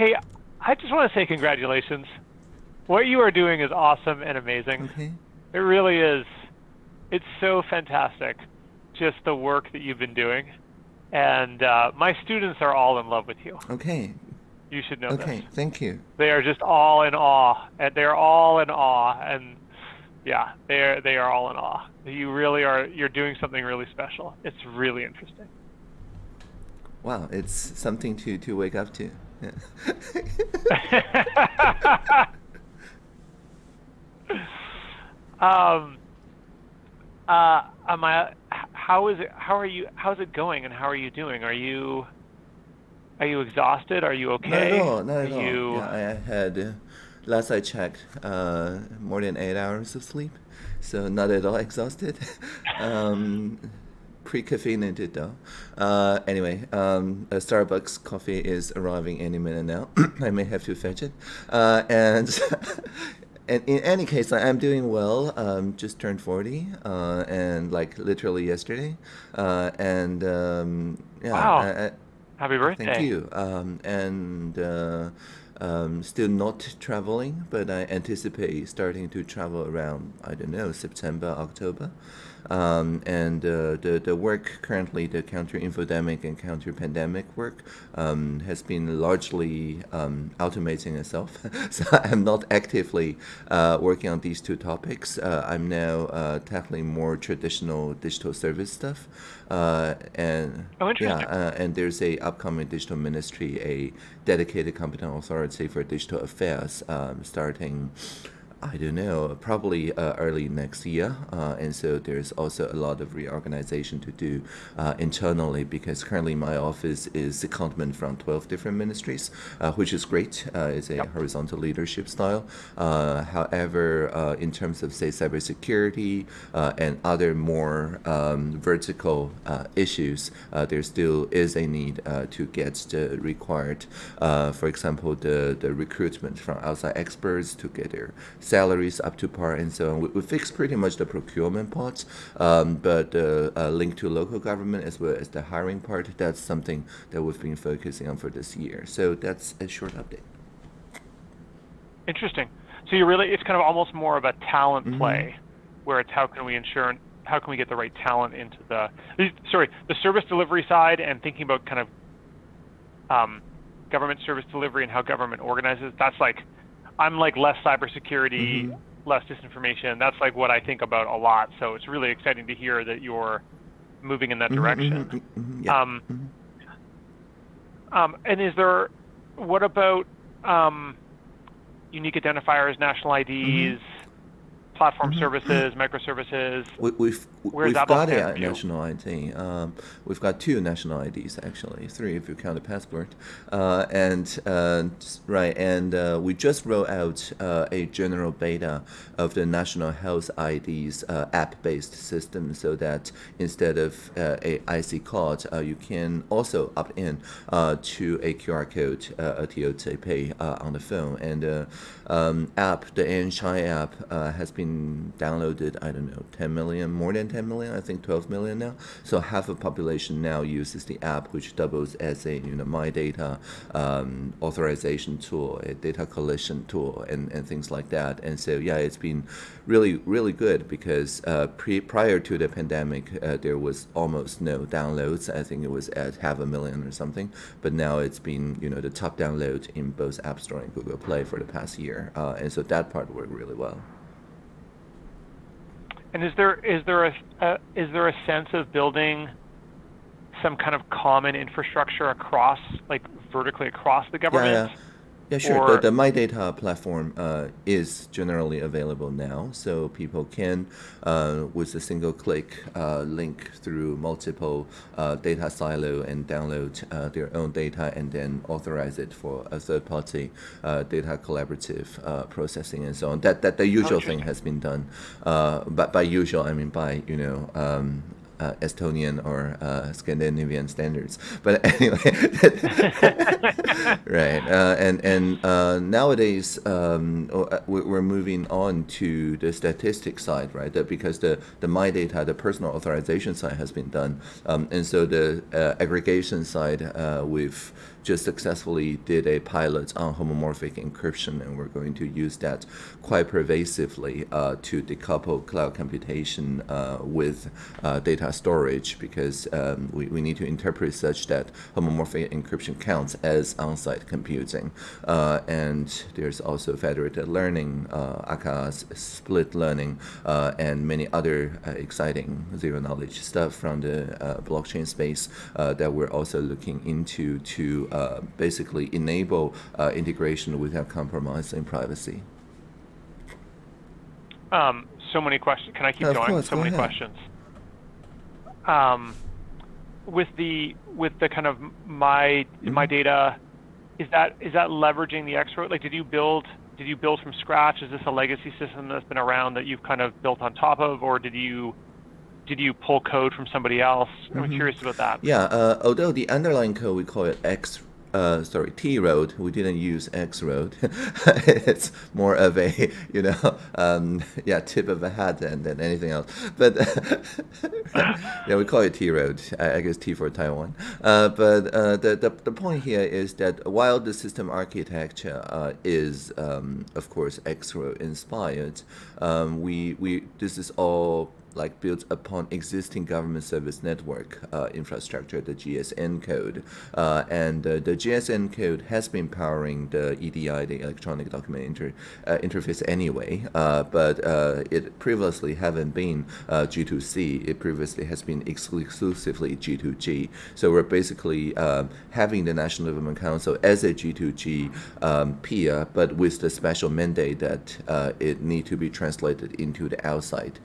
Hey, I just want to say congratulations. What you are doing is awesome and amazing. Okay. It really is. It's so fantastic, just the work that you've been doing. And uh, my students are all in love with you. Okay. You should know Okay. this. Thank you. They are just all in awe, and they're all in awe, and yeah, they are they are all in awe. You really are. You're doing something really special. It's really interesting. Wow, it's something to to wake up to. Yeah. um, uh, am I? How is it? How are you? How's it going? And how are you doing? Are you? Are you exhausted? Are you okay? all. Not Are you? Yeah, I had last I checked, uh, more than eight hours of sleep, so not at all exhausted. um, pre-caffeinated though. Uh, anyway, um, a Starbucks coffee is arriving any minute now. I may have to fetch it. Uh, and and in any case, I'm doing well. Um, just turned 40, uh, and like literally yesterday. Uh, and um, yeah, Wow. I, I, Happy birthday. Thank you. Um, and uh, um, still not traveling, but I anticipate starting to travel around, I don't know, September, October. Um, and uh, the, the work currently, the counter infodemic and counter pandemic work, um, has been largely um, automating itself. so I'm not actively uh, working on these two topics. Uh, I'm now uh, tackling more traditional digital service stuff. Uh, and Oh, yeah, uh, and there's a upcoming digital ministry, a dedicated competent authority for digital affairs, um, starting. I don't know, probably uh, early next year. Uh, and so there's also a lot of reorganization to do uh, internally because currently my office is secondment from 12 different ministries, uh, which is great. Uh, it's a Yep. horizontal leadership style. Uh, however, uh, in terms of, say, cybersecurity uh, and other more um, vertical uh, issues, uh, there still is a need uh, to get the required, uh, for example, the, the recruitment from outside experts to get their salaries up to par and so on. We, we fixed pretty much the procurement parts, um, but uh, uh, linked to local government as well as the hiring part, that's something that we've been focusing on for this year. So that's a short update. Interesting. So you really, it's kind of almost more of a talent Mhm. play, where it's how can we ensure, how can we get the right talent into the, sorry, the service delivery side and thinking about kind of um, government service delivery and how government organizes. That's like, I'm like less cybersecurity, Mhm. less disinformation. That's like what I think about a lot. So it's really exciting to hear that you're moving in that Mhm, direction. mhm, mhm, yeah. Um, Mhm. um, and is there, what about um, unique identifiers, national IDs, platform services, microservices? We, we've Where's we've got a national ID. Um, we've got two national IDs actually, three if you count the passport. Uh, and uh, right, and uh, we just rolled out uh, a general beta of the national health IDs uh, app-based system, so that instead of uh, a IC card, uh, you can also opt in uh, to a QR code, uh, a TOT Pay uh, on the phone, and uh, um, app, the NSHI app, uh, has been downloaded. I don't know, 10 million, more than 10 million. I think 12 million now. So half of population now uses the app, which doubles as a you know my data um, authorization tool, a data collection tool, and, and things like that. And so yeah, it's been really really good because uh, pre prior to the pandemic, uh, there was almost no downloads. I think it was at half a million or something. But now it's been you know the top download in both App Store and Google Play for the past year, uh, and so that part worked really well. And is there is there a, a is there a sense of building some kind of common infrastructure across, like vertically across the government? Yeah, yeah, sure. Or- the, the My Data platform uh, is generally available now, so people can, uh, with a single click, uh, link through multiple uh, data silo and download uh, their own data and then authorize it for a third party uh, data collaborative uh, processing and so on. That that the usual thing has been done. Uh, but by usual, I mean by you know. Um, uh, Estonian or uh, Scandinavian standards, but anyway, right? Uh, and and uh, nowadays um, uh, we- we're moving on to the statistics side, right? That because the the my data, the personal authorization side has been done, um, and so the uh, aggregation side we've just successfully did a pilot on homomorphic encryption, and we're going to use that quite pervasively uh, to decouple cloud computation uh, with uh, data storage because um, we, we need to interpret such that homomorphic encryption counts as on-site computing. Uh, and there's also federated learning, uh, ACA's split learning, uh, and many other exciting zero-knowledge stuff from the blockchain space that we're also looking into to basically enable integration without compromising privacy. Um, so many questions. Can I keep going? Course, so go many ahead. questions. Um, with the with the kind of my mm-hmm. my data, is that is that leveraging the X Road? Like, did you build did you build from scratch? Is this a legacy system that's been around that you've kind of built on top of, or did you did you pull code from somebody else? I'm mm-hmm. curious about that. Yeah, uh, although the underlying code we call it X uh, sorry, T road. We didn't use X road. it's more of a, you know, um, yeah, tip of a hat than, than anything else. But yeah, we call it T road. I, I guess T for Taiwan. Uh, but uh, the, the the point here is that while the system architecture uh, is, um, of course, X road inspired, um, we we this is all like built upon existing government service network uh, infrastructure, the GSN code. Uh, and uh, the GSN code has been powering the EDI, the electronic document inter, uh, interface anyway, uh, but uh, it previously haven't been G2C. It previously has been exclusively G2G. So we're basically um, having the National Development Council as a G2G um, peer, but with the special mandate that it need to be translated into the outside.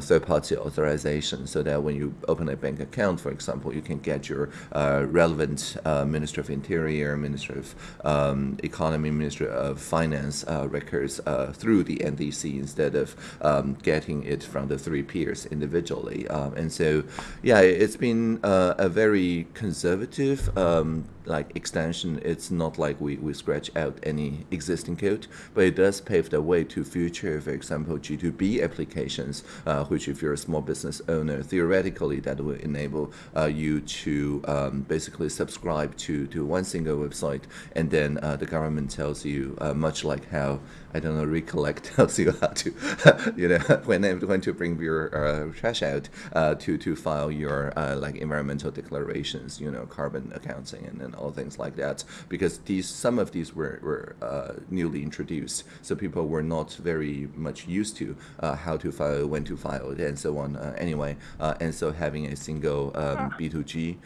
so third-party authorization so that when you open a bank account, for example, you can get your uh, relevant uh, Minister of Interior, Minister of um, Economy, Minister of Finance uh, records through the NDC instead of um, getting it from the three peers individually. Um, and so, yeah, it's been a very conservative um, like extension, it's not like we, we scratch out any existing code, but it does pave the way to future, for example, G2B applications, uh, which if you're a small business owner, theoretically that will enable uh, you to um, basically subscribe to, to one single website, and then uh, the government tells you, uh, much like how I don't know, recollect tells you how to, you know, when when to bring your uh, trash out uh, to to file your like environmental declarations, you know, carbon accounting and, and all things like that. Because these some of these were were uh, newly introduced, so people were not very much used to uh, how to file, when to file it, and so on. Uh, anyway, and so having a single um, B2G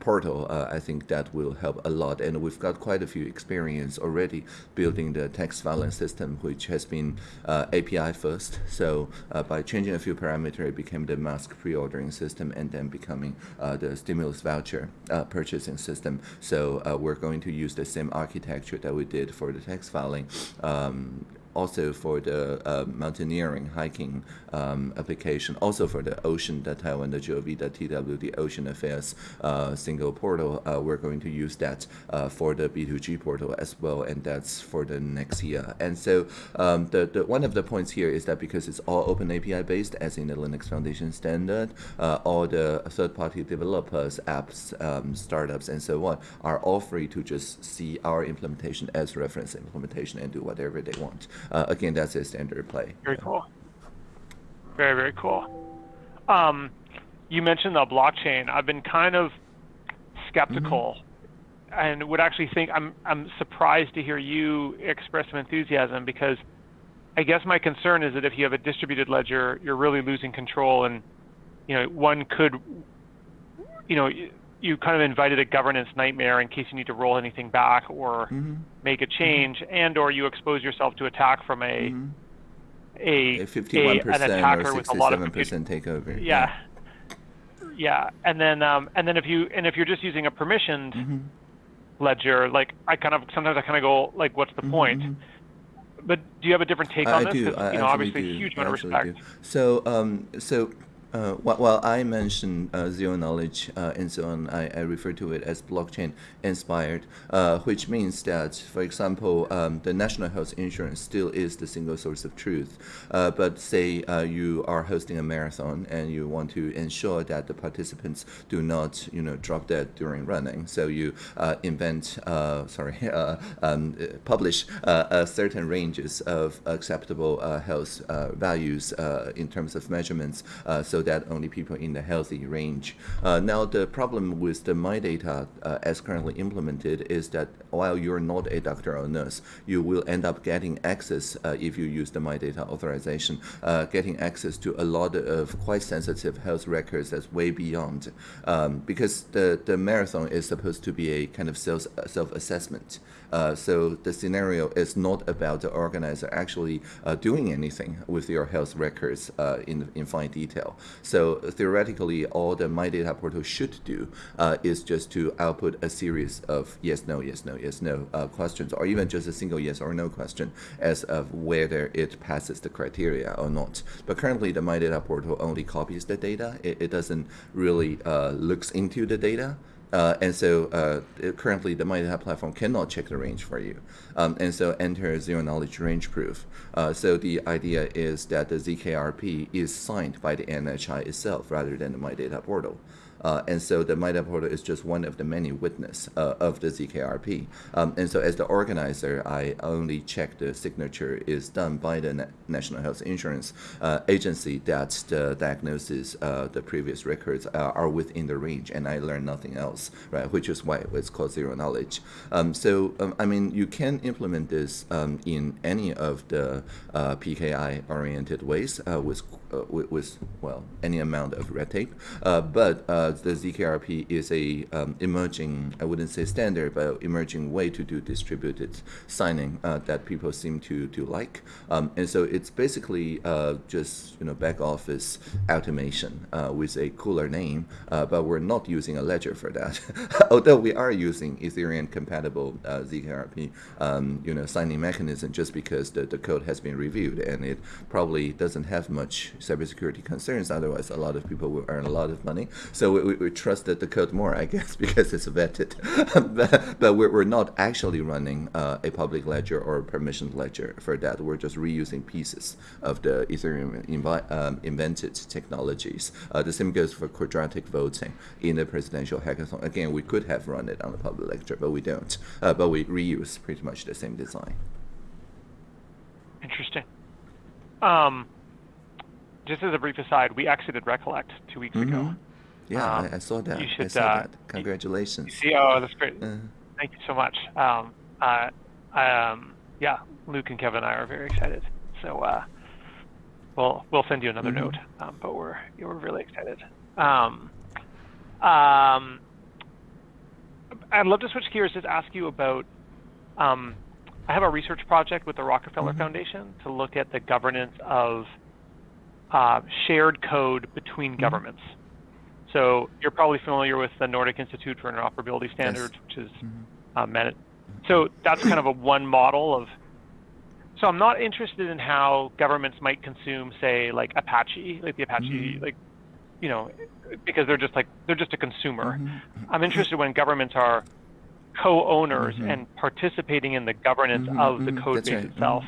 portal, I think that will help a lot. And we've got quite a few experience already building the tax filing system, which has been uh, API first. So uh, by changing a few parameters, it became the mask pre-ordering system and then becoming uh, the stimulus voucher uh, purchasing system. So uh, we're going to use the same architecture that we did for the text filing um, also for the uh, mountaineering, hiking um, application, also for the ocean, the Taiwan, the the the Ocean Affairs uh, single portal. Uh, we're going to use that uh, for the B2G portal as well, and that's for the next year. And so um, the, the one of the points here is that because it's all open API based, as in the Linux Foundation standard, uh, all the third-party developers, apps, um, startups, and so on are all free to just see our implementation as reference implementation and do whatever they want uh, again, that's a standard play. Very cool. Very, very cool. Um, you mentioned the blockchain. I've been kind of skeptical mm-hmm. and would actually think I'm, I'm surprised to hear you express some enthusiasm because I guess my concern is that if you have a distributed ledger, you're really losing control and, you know, one could, you know, you kind of invited a governance nightmare in case you need to roll anything back or mm-hmm. make a change, mm-hmm. and or you expose yourself to attack from a mm-hmm. a, a 51% a, an attacker or with a lot of percent takeover. Yeah. yeah, yeah, and then um, and then if you and if you're just using a permissioned mm-hmm. ledger, like I kind of sometimes I kind of go like, what's the mm-hmm, point? Mm-hmm. But do you have a different take on I this? do. You know, obviously, do. huge amount of respect. respect. Do. So, um, so Uh, while I mentioned uh, zero knowledge uh, and so on, I, I, refer to it as blockchain inspired, uh, which means that, for example, um, the national health insurance still is the single source of truth. Uh, but say uh, you are hosting a marathon and you want to ensure that the participants do not, you know, drop dead during running. So you invent, sorry, um, publish certain ranges of acceptable health values in terms of measurements. so that only people in the healthy range. Uh, now, the problem with the My Data uh, as currently implemented is that while you're not a doctor or nurse, you will end up getting access uh, if you use the My Data authorization, getting access to a lot of quite sensitive health records that's way beyond. Um, because the, the marathon is supposed to be a kind of self, self-assessment. Uh, so the scenario is not about the organizer actually uh, doing anything with your health records uh, in, in fine detail. So theoretically, all the My Data Portal should do uh, is just to output a series of yes, no, yes, no, yes, no uh, questions, or even just a single yes or no question as of whether it passes the criteria or not. But currently, the My Data Portal only copies the data. It, it doesn't really looks into the data. Uh, and so uh, currently the MyData platform cannot check the range for you. Um, and so enter zero knowledge range proof. Uh, so the idea is that the ZKRP is signed by the NHI itself rather than the MyData portal. Uh, and so the MyData portal is just one of the many witness uh, of the ZKRP. Um, and so as the organizer, I only check the signature is done by the Na National Health Insurance uh, Agency that the diagnosis, uh, the previous records are within the range, and I learn nothing else, right? Which is why it's called zero knowledge. Um, so um, I mean, you can implement this um, in any of the uh, PKI-oriented ways uh, with, with, with, well, any amount of red tape, but the ZKRP is a um, emerging, I wouldn't say standard, but emerging way to do distributed signing uh, that people seem to to like. Um, and so it's basically uh, just you know back office automation uh, with a cooler name, uh, but we're not using a ledger for that. Although we are using Ethereum compatible uh, ZKRP, um, you know, signing mechanism just because the, the code has been reviewed and it probably doesn't have much cybersecurity concerns. Otherwise, a lot of people will earn a lot of money. So we, we trusted the code more, I guess, because it's vetted. but, but we're, we're not actually running uh, a public ledger or a permissioned ledger for that. We're just reusing pieces of the Ethereum invi- um, invented technologies. Uh, the same goes for quadratic voting in the presidential hackathon. Again, we could have run it on a public ledger, but we don't. Uh, but we reuse pretty much the same design. Interesting. Um, just as a brief aside, we exited Recollect two weeks mm-hmm. ago. Yeah, um, I, I, saw that. You should, I saw uh, that. Congratulations. You see, oh, that's great. Uh, Thank you so much. Um, uh, um, yeah, Luke and Kevin and I are very excited. So uh, we'll we'll send you another mm-hmm. note, um, but we're we're really excited. Um, um, I'd love to switch gears to ask you about. Um, I have a research project with the Rockefeller mm-hmm. Foundation to look at the governance of uh, shared code between mm-hmm. governments. So you're probably familiar with the Nordic Institute for Interoperability Standards, yes. which is mm-hmm. uh, Met- so that's kind of a one model of. So I'm not interested in how governments might consume, say, like Apache, like the Apache, mm-hmm. like, you know, because they're just like they're just a consumer. Mm-hmm. I'm interested when governments are co-owners mm-hmm. and participating in the governance mm-hmm. of the mm-hmm. code base right. itself.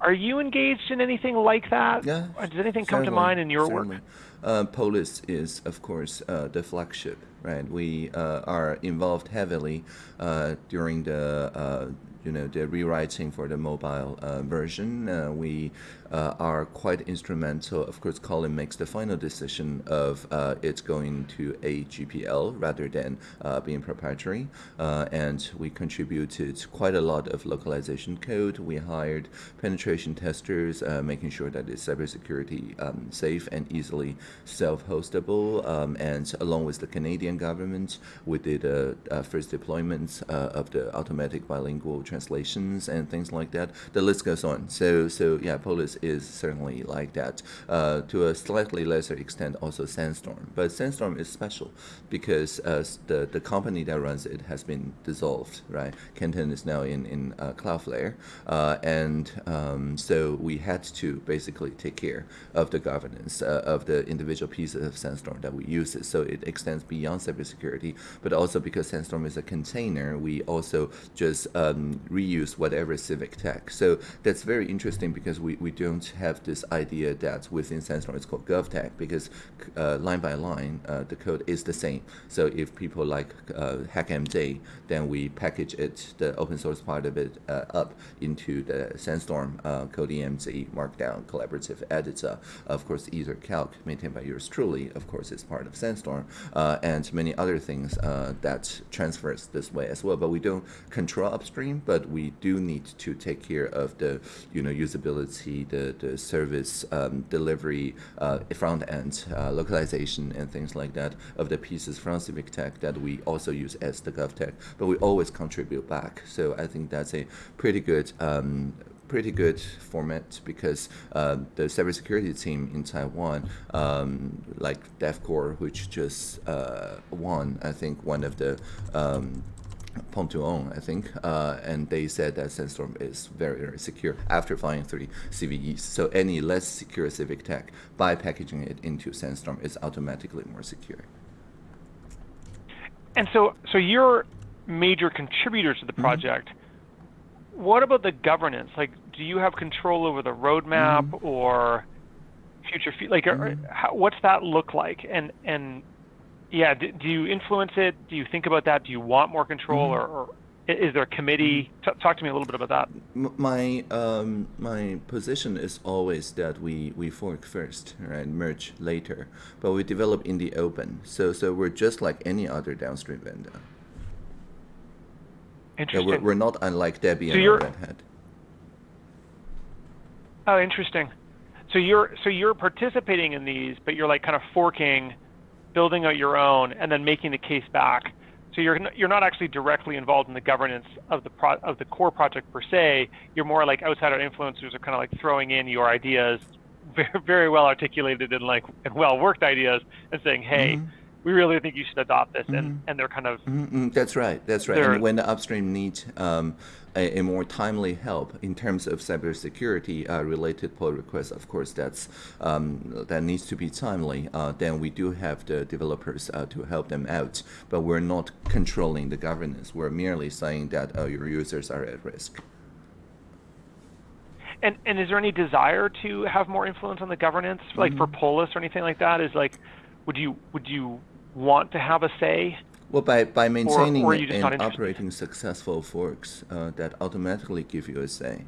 Are you engaged in anything like that? Yeah. Does anything come to mind in your certainly. work? Uh, Polis is, of course, uh, the flagship, right? We uh, are involved heavily uh, during the uh, you know the rewriting for the mobile uh, version. Uh, we uh, are quite instrumental. Of course, Colin makes the final decision of uh, it's going to a GPL rather than uh, being proprietary, uh, and we contributed quite a lot of localization code. We hired penetration testers, making sure that it's cybersecurity um, safe and easily self-hostable, um, and along with the Canadian government. We did uh, uh, first deployment uh, of the automatic bilingual translations and things like that. The list goes on. So, so yeah, Polis is certainly like that. Uh, to a slightly lesser extent, also Sandstorm. But Sandstorm is special because uh, the the company that runs it has been dissolved. Right, Kenton is now in in Cloudflare, and um, so we had to basically take care of the governance of the individual pieces of Sandstorm that we use. So it extends beyond cybersecurity, but also because Sandstorm is a container, we also just um, reuse whatever civic tech. So that's very interesting because we, we don't have this idea that within Sandstorm it's called GovTech because uh, line by line uh, the code is the same. So if people like uh, HackMD, then we package it, the open source part of it, uh, up into the Sandstorm uh, CodiMD Markdown collaborative editor. Of course, EtherCalc maintained by yours truly, of course, is part of Sandstorm, uh, and many other things uh, that transfers this way as well. But we don't control upstream, but we do need to take care of the you know usability, the the service um, delivery, uh, front end uh, localization, and things like that of the pieces from Civic Tech that we also use as the GovTech. But we always contribute back. So I think that's a pretty good um, pretty good format because uh, the cybersecurity team in Taiwan, um, like DevCore, which just uh, won, I think, one of the um, Pwn2Own, I think, uh, and they said that Sandstorm is very, very secure after flying three CVEs. So any less secure Civic Tech, by packaging it into Sandstorm, is automatically more secure. And so, so you're major contributors to the mm-hmm. project. Mm -hmm what about the governance? Like, do you have control over the roadmap mm-hmm. or future? Like, mm-hmm. how, what's that look like? And and yeah, do, do, you influence it? Do you think about that? Do you want more control, mm-hmm. or, or, is there a committee? Mm-hmm. T- talk to me a little bit about that. My um, my position is always that we, we fork first, right? Merge later, but we develop in the open. So so we're just like any other downstream vendor. Interesting. Yeah, we're, we're not unlike Debian so or Red Hat. Oh, interesting. So you're so you're participating in these, but you're like kind of forking, building out your own, and then making the case back. So you're you're not actually directly involved in the governance of the pro, of the core project per se. You're more like outsider influencers are kind of like throwing in your ideas, very, very well articulated and like and well worked ideas, and saying, hey. Mm-hmm we really think you should adopt this, and, mm-hmm. and they're kind of. Mm-hmm. That's right. That's right. And when the upstream needs um, a, a, more timely help in terms of cybersecurity uh, related pull requests, of course, that's um, that needs to be timely. Uh, then we do have the developers uh, to help them out, but we're not controlling the governance. We're merely saying that uh, your users are at risk. And and is there any desire to have more influence on the governance, like mm-hmm. for Polis or anything like that? Is like would you would you want to have a say? Well, by, by maintaining or, or and operating successful forks uh, that automatically give you a say,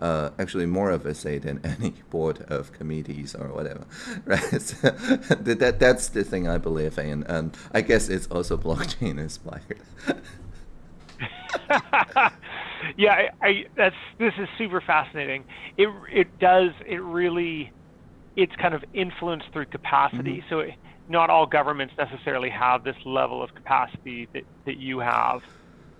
uh, actually more of a say than any board of committees or whatever, right? So that, that's the thing I believe in, and I guess it's also blockchain inspired. yeah, I, I, that's this is super fascinating. It it does it really, it's kind of influenced through capacity. Mm-hmm. So. It, not all governments necessarily have this level of capacity that, that you have,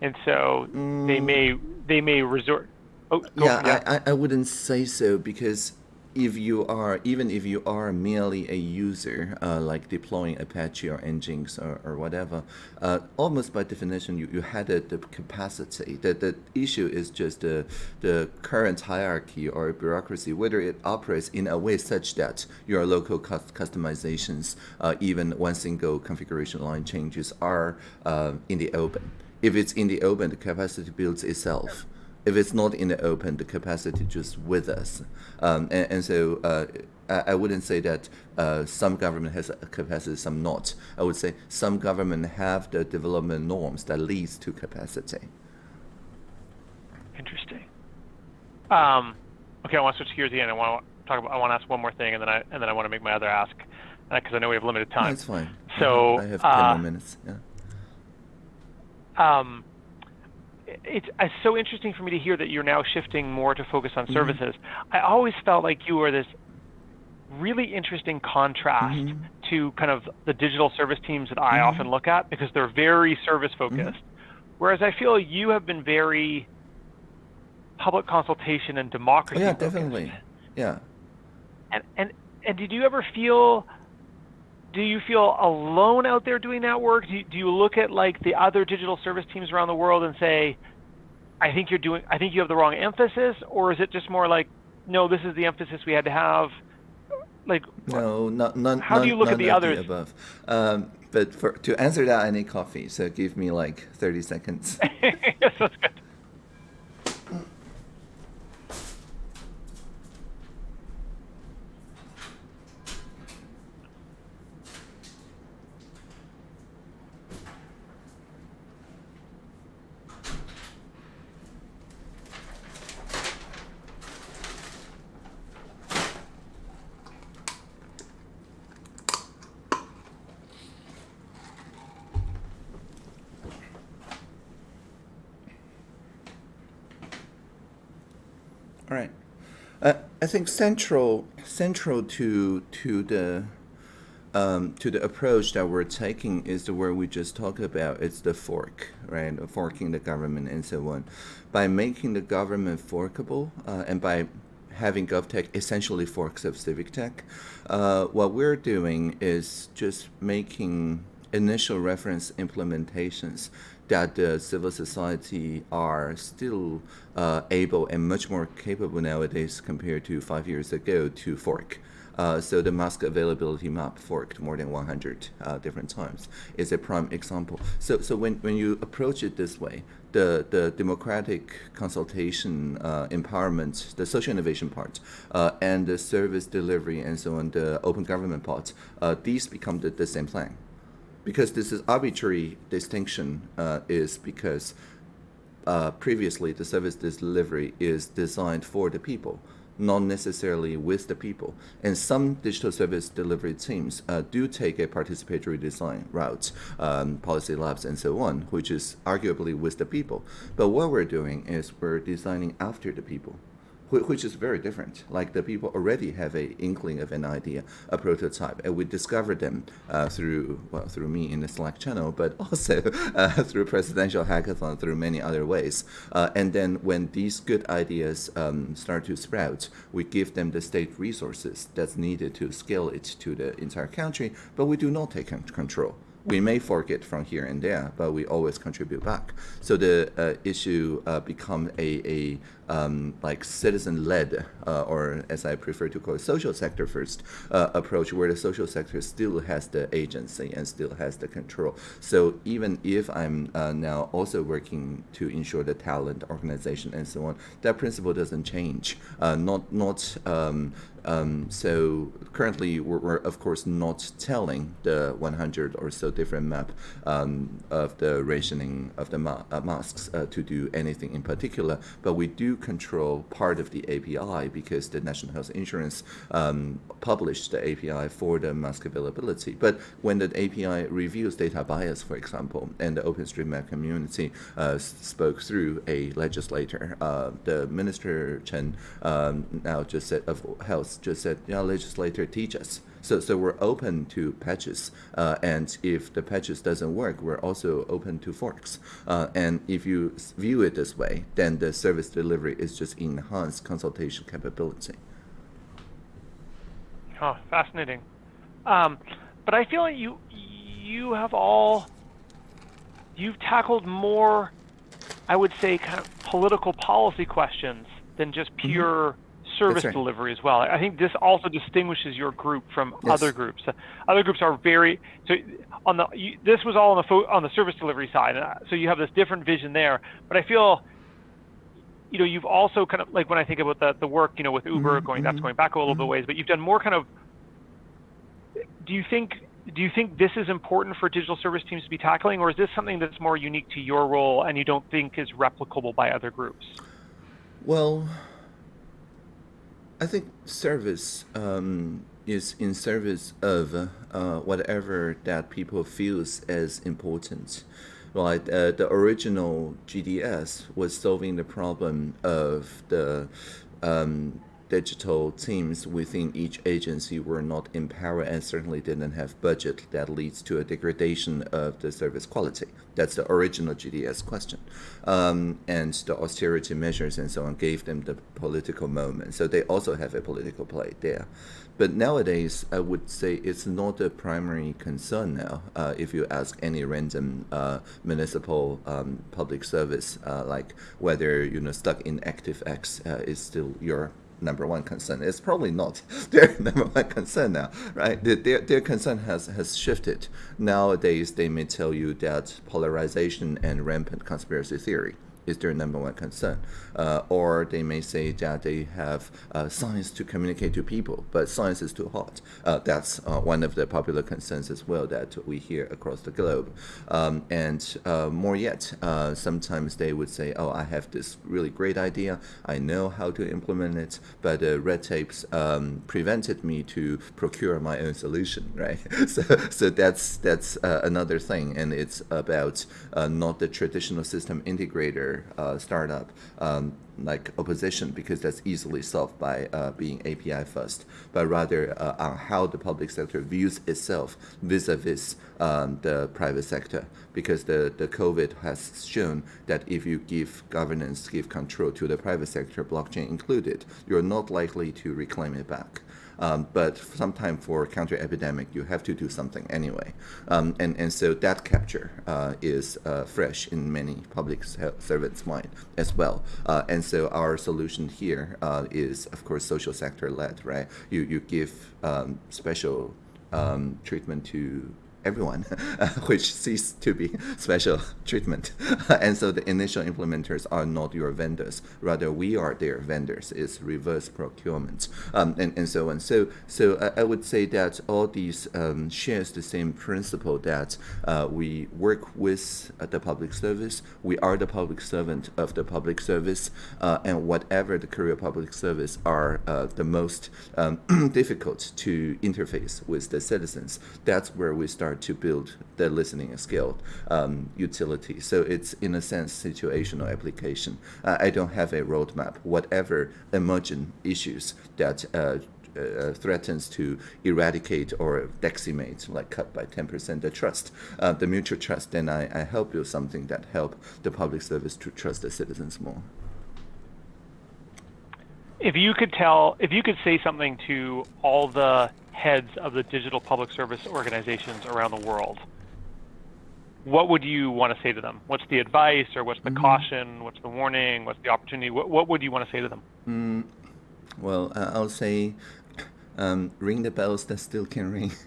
and so mm. they may they may resort. Oh, yeah, yeah. I, I wouldn't say so because if you are even if you are merely a user uh, like deploying apache or nginx or, or whatever uh, almost by definition you, you had the, the capacity. The, the issue is just the, the current hierarchy or bureaucracy whether it operates in a way such that your local customizations uh, even one single configuration line changes are uh, in the open. If it's in the open the capacity builds itself if it's not in the open, the capacity just with us. Um, and, and, so uh, I, I, wouldn't say that uh, some government has a capacity, some not. I would say some government have the development norms that leads to capacity. Interesting. Um, okay, I want to switch gears again. I want to talk about. I want to ask one more thing, and then I and then I want to make my other ask because uh, I know we have limited time. That's fine. So I have ten uh, more minutes. Yeah. Um, it's, it's so interesting for me to hear that you're now shifting more to focus on mm-hmm. services. I always felt like you were this really interesting contrast mm-hmm. to kind of the digital service teams that I Mhm. often look at because they're very service focused. Whereas I feel you have been very public consultation and Oh, democracy yeah, focused. definitely. Yeah. And and and did you ever feel do you feel alone out there doing that work? Do you, do you look at like the other digital service teams around the world and say, I think you're doing I think you have the wrong emphasis or is it just more like no, this is the emphasis we had to have? Like No, not none. How do you look at the others? above. Um, but for to answer that, I need coffee. So give me like thirty seconds. yes, that's good. All right. Uh, I think central central to to the um, to the approach that we're taking is the word we just talked about. It's the fork, right? Forking the government and so on. By making the government forkable uh, and by having GovTech essentially forks of civic tech, uh, what we're doing is just making initial reference implementations that the civil society are still uh, able and much more capable nowadays compared to five years ago to fork. Uh, so the mask availability map forked more than 100 uh, different times is a prime example. So, so when, when you approach it this way, the, the democratic consultation, uh, empowerment, the social innovation part, uh, and the service delivery and so on, the open government part, uh, these become the, the same plan because this is arbitrary distinction uh, is because uh, previously the service delivery is designed for the people not necessarily with the people. And some digital service delivery teams uh, do take a participatory design route um, policy labs and so on which is arguably with the people. But what we're doing is we're designing after the people which is very different. Like the people already have a inkling of an idea, a prototype, and we discover them uh, through well through me in the Slack channel, but also uh, through presidential hackathon, through many other ways. Uh, and then when these good ideas um, start to sprout, we give them the state resources that's needed to scale it to the entire country, but we do not take control we may fork it from here and there, but we always contribute back. So the uh, issue uh, become a, a um, like citizen-led, uh, or as I prefer to call it, social sector first uh, approach, where the social sector still has the agency and still has the control. So even if I'm uh, now also working to ensure the talent, organization, and so on, that principle doesn't change. Uh, not not um, um, so currently, we're, we're of course not telling the 100 or so different map um, of the rationing of the ma- uh, masks uh, to do anything in particular, but we do control part of the API because the National Health Insurance um, published the API for the mask availability. But when the API reviews data bias, for example, and the OpenStreetMap community uh, spoke through a legislator, uh, the Minister Chen um, now just said of Health just said, yeah, legislator teach us. So, so we're open to patches, uh, and if the patches doesn't work, we're also open to forks. Uh, and if you view it this way, then the service delivery is just enhanced consultation capability. Oh, fascinating. Um, but I feel like you you have all you've tackled more, I would say, kind of political policy questions than just pure service right. delivery as well. I think this also distinguishes your group from Yes. other groups. Uh, Other groups are very so on the you, this was all on the fo- on the service delivery side, uh, so you have this different vision there. But I feel you know, you've also kind of like when I think about the the work, you know, with Uber Mhm, going that's mhm, going back a little bit mhm. ways, but you've done more kind of do you think do you think this is important for digital service teams to be tackling or is this something that's more unique to your role and you don't think is replicable by other groups? Well, I think service um, is in service of uh, whatever that people feels as important. Right, uh, the original GDS was solving the problem of the um, digital teams within each agency were not empowered and certainly didn't have budget that leads to a degradation of the service quality. That's the original GDS question. Um, and the austerity measures and so on gave them the political moment. So they also have a political play there. But nowadays, I would say it's not a primary concern now. Uh, if you ask any random uh, municipal um, public service, uh, like whether you know stuck in ActiveX uh, is still your number one concern. It's probably not their number one concern now, right? Their, their concern has, has shifted. Nowadays, they may tell you that polarization and rampant conspiracy theory is their number one concern. Uh, or they may say that they have uh, science to communicate to people, but science is too hot. Uh, that's uh, one of the popular concerns as well that we hear across the globe. Um, and uh, more yet, uh, sometimes they would say, oh, I have this really great idea. I know how to implement it, but red tapes um, prevented me to procure my own solution, right? so, so that's, that's another thing. And it's about not the traditional system integrator uh, startup um, like opposition because that's easily solved by uh, being API first, but rather uh, on how the public sector views itself vis-a-vis um, the private sector. Because the, the COVID has shown that if you give governance, give control to the private sector, blockchain included, you're not likely to reclaim it back. Um, but sometimes for counter epidemic, you have to do something anyway. Um, and, and so that capture uh, is uh, fresh in many public servants' mind as well. Uh, and so our solution here uh, is, of course, social sector led, right? You, you give um, special um, treatment to everyone, which cease to be special treatment. and so the initial implementers are not your vendors. Rather, we are their vendors. It's reverse procurement um, and, and so on. So, so I, I would say that all these um, shares the same principle that uh, we work with the public service. We are the public servant of the public service. Uh, and whatever the career public service are uh, the most um, difficult to interface with the citizens, that's where we start to build the listening skill um, utility. So it's in a sense situational application. Uh, I don't have a roadmap. Whatever emergent issues that uh, uh, threatens to eradicate or decimate, like cut by 10% the trust, uh, the mutual trust, then I, I help you something that help the public service to trust the citizens more. If you could tell, if you could say something to all the heads of the digital public service organizations around the world, what would you want to say to them? What's the advice, or what's the mm -hmm. caution? What's the warning? What's the opportunity? What, what would you want to say to them? Mm, well, uh, I'll say, um, ring the bells that still can ring.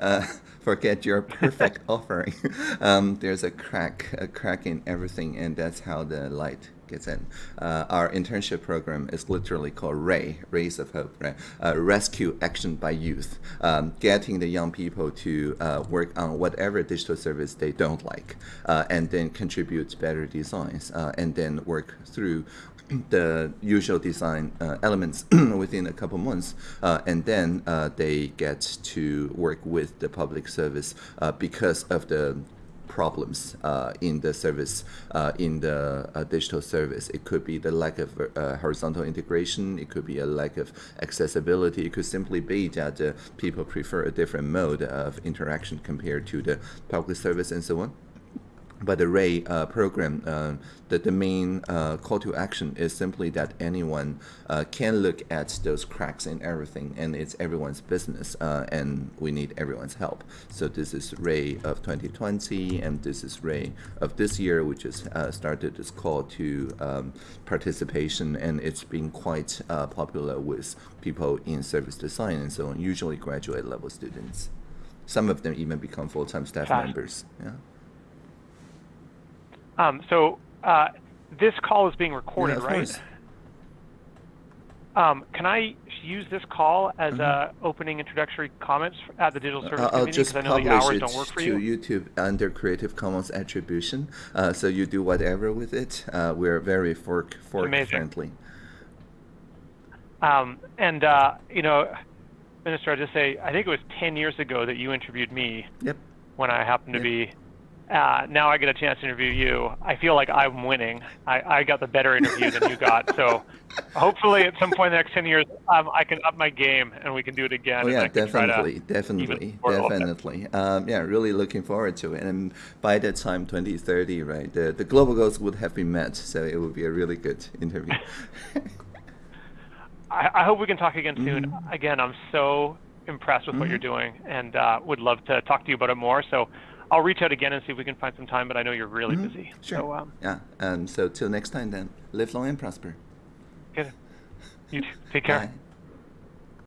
Uh, forget your perfect offering. Um, there's a crack, a crack in everything, and that's how the light gets in. Uh, our internship program is literally called RAY, Rays of Hope, right? Uh, Rescue Action by Youth, um, getting the young people to uh, work on whatever digital service they don't like, uh, and then contribute better designs, uh, and then work through the usual design uh, elements within a couple months, and then they get to work with the public service because of the problems uh, in the service, uh, in the uh, digital service. It could be the lack of horizontal integration. It could be a lack of accessibility. It could simply be that people prefer a different mode of interaction compared to the public service and so on but the Ray uh, program, uh, the, the main uh, call to action is simply that anyone uh, can look at those cracks in everything, and it's everyone's business, uh, and we need everyone's help. So this is Ray of 2020, and this is Ray of this year, which has uh, started this call to um, participation, and it's been quite popular with people in service design and so on, usually graduate level students. Some of them even become full-time staff members. Yeah. Um, so uh, this call is being recorded, yeah, right? Um, can I use this call as mm -hmm. opening introductory comments at the Digital Service I'll Community? Because I know the hours don't work for you. to YouTube under Creative Commons attribution, uh, so you do whatever with it. Uh, we're very fork fork Amazing. friendly. Um, and uh, you know, Minister, I just say I think it was 10 years ago that you interviewed me. Yep. When I happened yep. to be uh, now I get a chance to interview you. I feel like I'm winning. I, I got the better interview than you got. So hopefully at some point in the next 10 years, um, I can up my game and we can do it again. Oh yeah, I can try to definitely, definitely, even more a little bit. definitely. Um, yeah, really looking forward to it. And by that time, 2030, right, the the global goals would have been met, so it would be a really good interview. I, I hope we can talk again soon. Mm-hmm. Again, I'm so impressed with what you're doing and uh, would love to talk to you about it more. So I'll reach out again and see if we can find some time, but I know you're really busy. Mm-hmm. Sure. So, um, yeah. Um, so till next time, then, live long and prosper. good. You too. Take care. Bye.